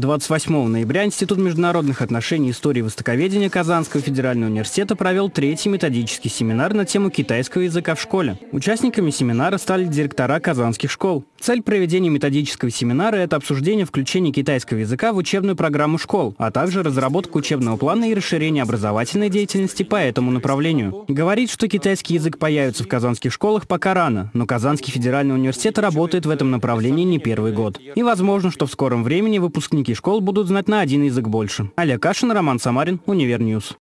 28 ноября Институт международных отношений и истории востоковедения Казанского федерального университета провел третий методический семинар на тему китайского языка в школе. Участниками семинара стали директора казанских школ. Цель проведения методического семинара – это обсуждение включения китайского языка в учебную программу школ, а также разработка учебного плана и расширение образовательной деятельности по этому направлению. Говорит, что китайский язык появится в казанских школах пока рано, но Казанский федеральный университет работает в этом направлении не первый год. И возможно, что в скором времени выпускники школ будут знать на один язык больше. Олег Кашин, Роман Самарин, Univer News.